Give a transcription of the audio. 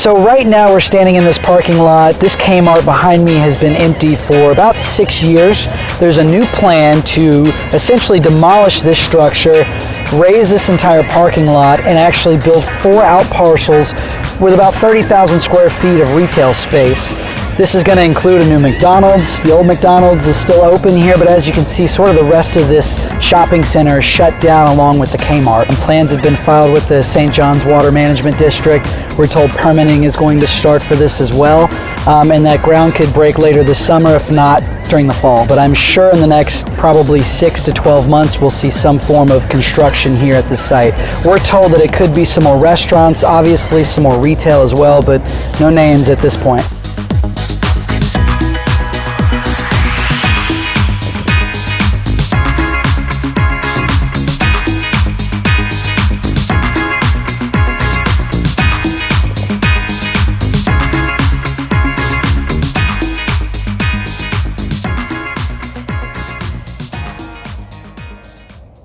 So right now we're standing in this parking lot. This Kmart behind me has been empty for about six years. There's a new plan to essentially demolish this structure, raze this entire parking lot, and actually build four out parcels with about 30,000 square feet of retail space. This is going to include a new McDonald's. The old McDonald's is still open here, but as you can see, sort of the rest of this shopping center is shut down along with the Kmart. And plans have been filed with the St. John's Water Management District. We're told permitting is going to start for this as well, um, and that ground could break later this summer, if not during the fall. But I'm sure in the next probably six to 12 months, we'll see some form of construction here at the site. We're told that it could be some more restaurants, obviously some more retail as well, but no names at this point.